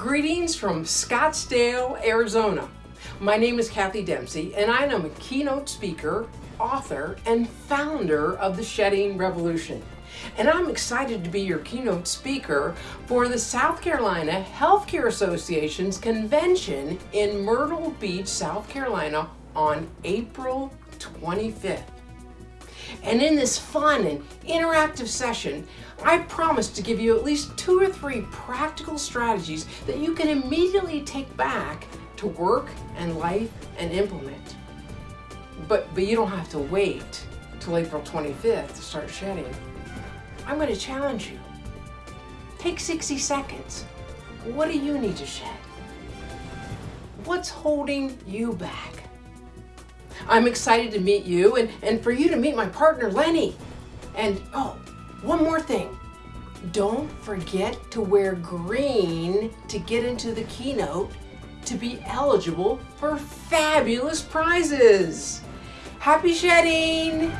Greetings from Scottsdale, Arizona. My name is Kathy Dempsey and I am a keynote speaker, author, and founder of the Shedding Revolution. And I'm excited to be your keynote speaker for the South Carolina Healthcare Association's convention in Myrtle Beach, South Carolina on April 25th. And in this fun and interactive session, I promise to give you at least two or three practical strategies that you can immediately take back to work and life and implement. But, but you don't have to wait till April 25th to start shedding. I'm going to challenge you. Take 60 seconds. What do you need to shed? What's holding you back? I'm excited to meet you and, and for you to meet my partner, Lenny. And oh, one more thing. Don't forget to wear green to get into the keynote to be eligible for fabulous prizes. Happy shedding!